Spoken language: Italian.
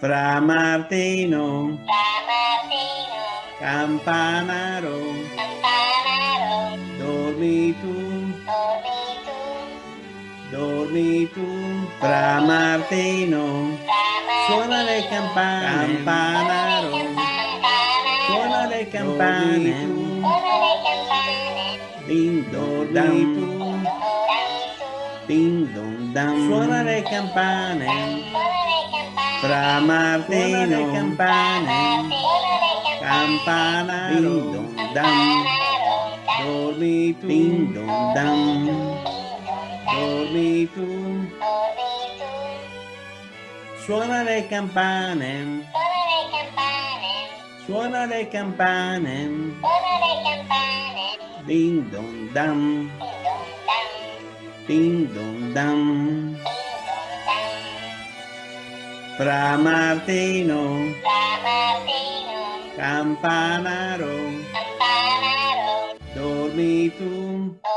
Fra Martino, Fra Martino, Campanaro, Campanaro, dormi tu, dormi tu, dormi tu. Fra Martino, Fra Martino, suona le campane, Campanaro, suona le campane, suona le campane, ding dong dam, ding dong dam, suona le campane. Fra Martino, campane, campana, ding dong dam, dormi tu, ding dong dam, dormi tu, dormi tu, suona le campane, suona le campane, suona le campane, suona le campane, ding dong dam, ding dong dam, Fra Martino, campanaro, Campanaro, dormi tu, dormi